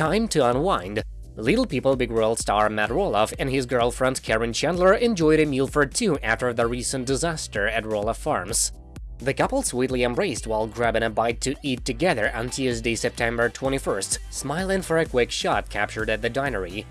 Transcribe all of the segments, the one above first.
time to unwind. Little People Big World star Matt Roloff and his girlfriend Karen Chandler enjoyed a meal for two after the recent disaster at Roloff Farms. The couple sweetly embraced while grabbing a bite to eat together on Tuesday, September 21st, smiling for a quick shot captured at the dinery.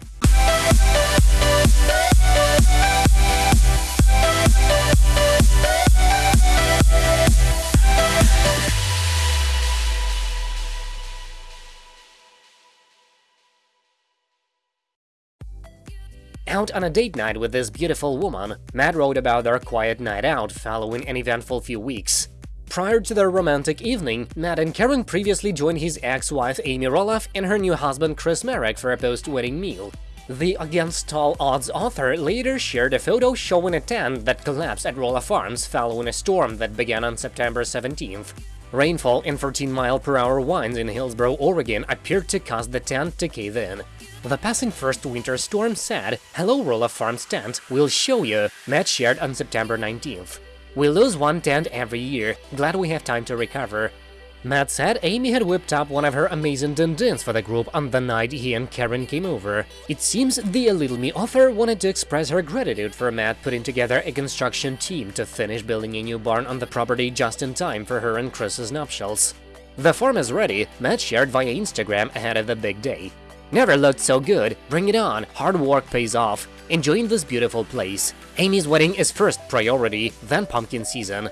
Out on a date night with this beautiful woman, Matt wrote about their quiet night out following an eventful few weeks. Prior to their romantic evening, Matt and Karen previously joined his ex-wife Amy Roloff and her new husband Chris Marek for a post-wedding meal. The Against Tall Odds author later shared a photo showing a tent that collapsed at Roloff Farms following a storm that began on September 17th. Rainfall and 14 mile per hour winds in Hillsboro, Oregon appeared to cause the tent to cave in. The passing first winter storm said, Hello Roloff Farms tent, we'll show you, Matt shared on September 19th. We lose one tent every year, glad we have time to recover. Matt said Amy had whipped up one of her amazing din-dins for the group on the night he and Karen came over. It seems the A Little Me author wanted to express her gratitude for Matt putting together a construction team to finish building a new barn on the property just in time for her and Chris's nuptials. The farm is ready, Matt shared via Instagram ahead of the big day. Never looked so good, bring it on, hard work pays off, enjoying this beautiful place. Amy's wedding is first priority, then pumpkin season.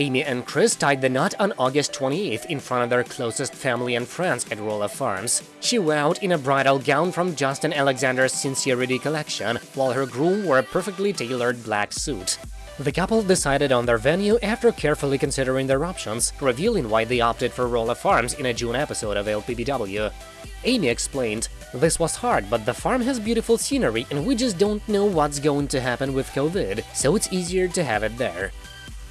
Amy and Chris tied the knot on August 28th in front of their closest family and friends at Roloff Farms. She wore out in a bridal gown from Justin Alexander's Sincerity collection, while her groom wore a perfectly tailored black suit. The couple decided on their venue after carefully considering their options, revealing why they opted for Roloff Farms in a June episode of LPBW. Amy explained, This was hard, but the farm has beautiful scenery and we just don't know what's going to happen with COVID, so it's easier to have it there.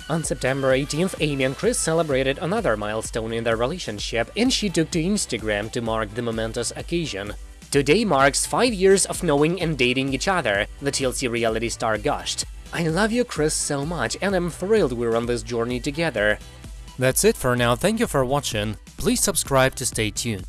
On September 18th, Amy and Chris celebrated another milestone in their relationship, and she took to Instagram to mark the momentous occasion. Today marks five years of knowing and dating each other, the TLC reality star gushed. I love you, Chris, so much, and I'm thrilled we're on this journey together. That's it for now, thank you for watching, please subscribe to stay tuned.